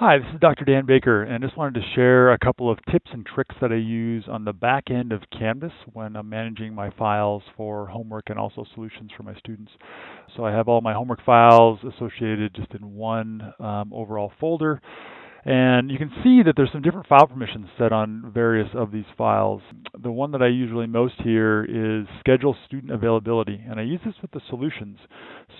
Hi, this is Dr. Dan Baker, and I just wanted to share a couple of tips and tricks that I use on the back end of Canvas when I'm managing my files for homework and also solutions for my students. So I have all my homework files associated just in one um, overall folder. And you can see that there's some different file permissions set on various of these files. The one that I use really most here is schedule student availability. And I use this with the solutions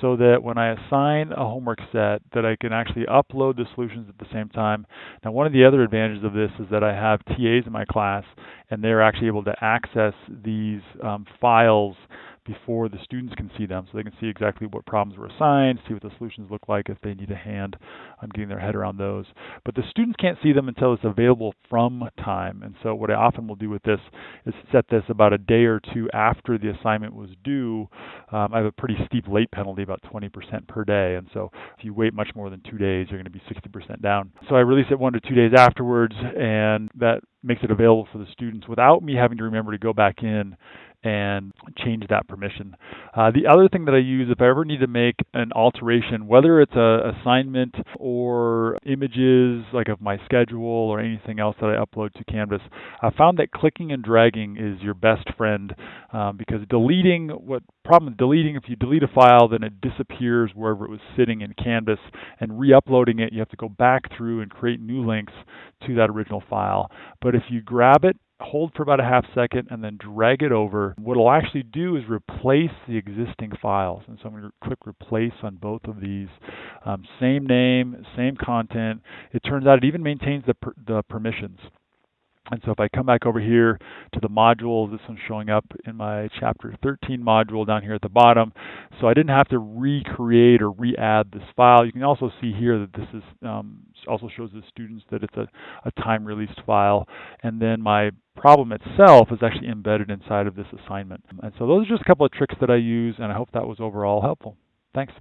so that when I assign a homework set that I can actually upload the solutions at the same time. Now one of the other advantages of this is that I have TAs in my class and they're actually able to access these um, files before the students can see them so they can see exactly what problems were assigned, see what the solutions look like if they need a hand on getting their head around those. But the students can't see them until it's available from time. And so what I often will do with this is set this about a day or two after the assignment was due. Um, I have a pretty steep late penalty, about 20% per day. And so if you wait much more than two days, you're going to be 60% down. So I release it one to two days afterwards, and that makes it available for the students without me having to remember to go back in and change that permission. Uh, the other thing that I use if I ever need to make an alteration, whether it's a assignment or images like of my schedule or anything else that I upload to Canvas, I found that clicking and dragging is your best friend um, because deleting what problem with deleting if you delete a file then it disappears wherever it was sitting in Canvas and re-uploading it you have to go back through and create new links to that original file. But if you grab it hold for about a half second and then drag it over. What it'll actually do is replace the existing files. And so I'm going to click replace on both of these. Um, same name, same content. It turns out it even maintains the, per the permissions. And so if I come back over here to the modules, this one's showing up in my chapter 13 module down here at the bottom. So I didn't have to recreate or re-add this file. You can also see here that this is um, also shows the students that it's a, a time released file. And then my problem itself is actually embedded inside of this assignment. And so those are just a couple of tricks that I use, and I hope that was overall helpful. Thanks.